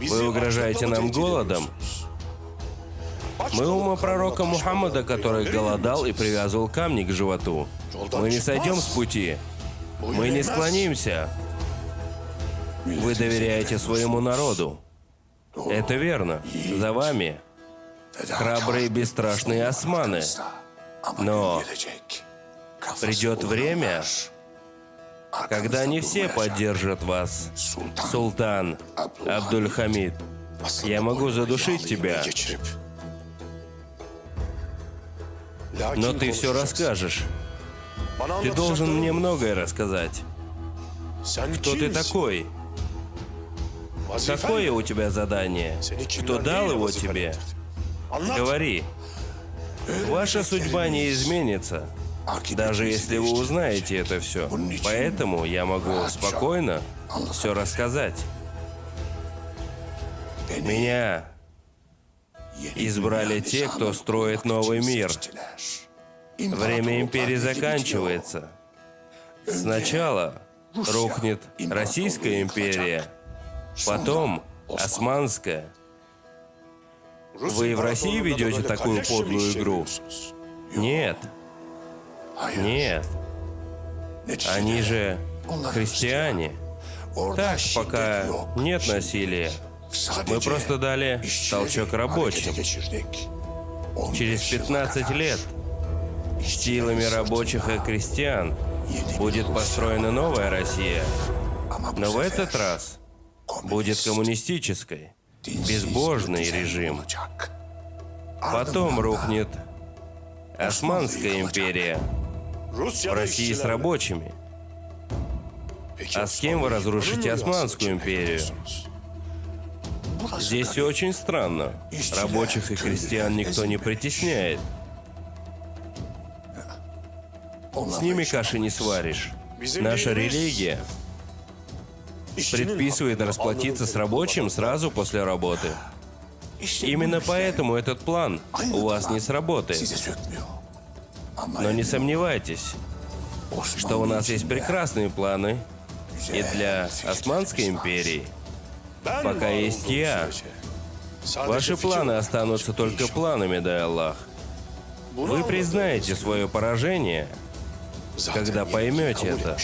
Вы угрожаете нам голодом? Мы ума пророка Мухаммада, который голодал и привязывал камни к животу. Мы не сойдем с пути. Мы не склонимся. Вы доверяете своему народу. Это верно. За вами храбрые бесстрашные османы. Но придет время, когда не все поддержат вас. Султан Абдуль-Хамид, я могу задушить тебя, но ты все расскажешь. Ты должен мне многое рассказать. Кто ты такой? Какое у тебя задание? Кто дал его тебе? Говори. Ваша судьба не изменится, даже если вы узнаете это все. Поэтому я могу спокойно все рассказать. Меня избрали те, кто строит новый мир. Время империи заканчивается. Сначала рухнет Российская империя, потом Османская. Вы в России ведете такую подлую игру? Нет. Нет. Они же христиане. Так, пока нет насилия. Мы просто дали толчок рабочим. Через 15 лет силами рабочих и крестьян будет построена новая Россия. Но в этот раз будет коммунистической, безбожный режим. Потом рухнет Османская империя в России с рабочими. А с кем вы разрушите Османскую империю? Здесь все очень странно. Рабочих и крестьян никто не притесняет. С ними каши не сваришь. Наша религия предписывает расплатиться с рабочим сразу после работы. Именно поэтому этот план у вас не сработает. Но не сомневайтесь, что у нас есть прекрасные планы и для Османской империи. Пока есть я. Ваши планы останутся только планами, дай Аллах. Вы признаете свое поражение, когда поймете это.